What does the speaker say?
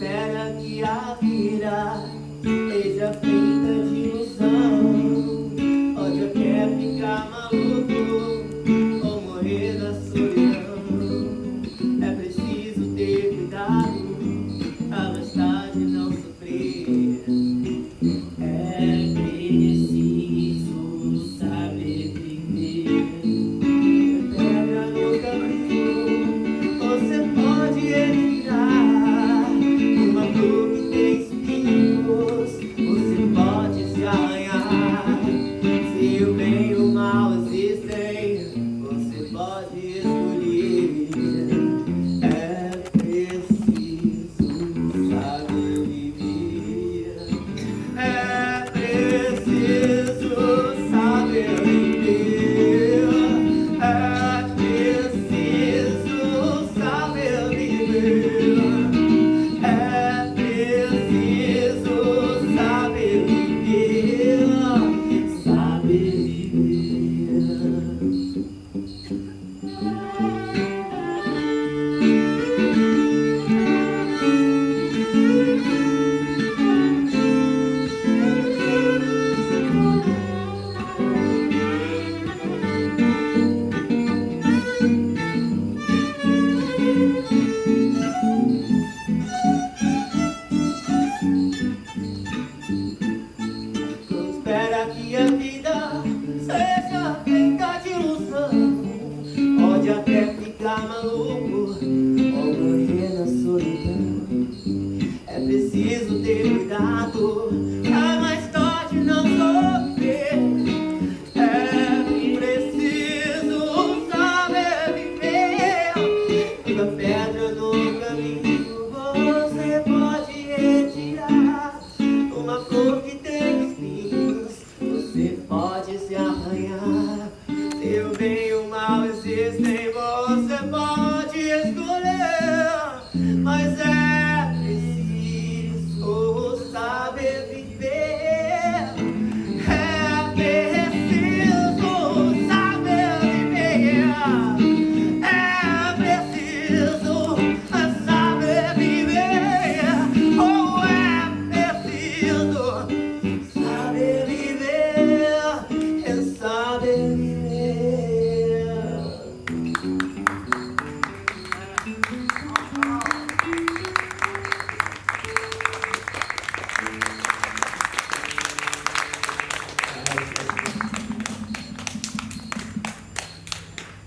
espera que a vida esteja fim. pode até ficar maluco Ou morrer na solidão. É preciso ter cuidado Pra mais tarde não sofrer. É preciso saber viver. Fica pedra no caminho Você pode retirar. Uma flor que Pois é.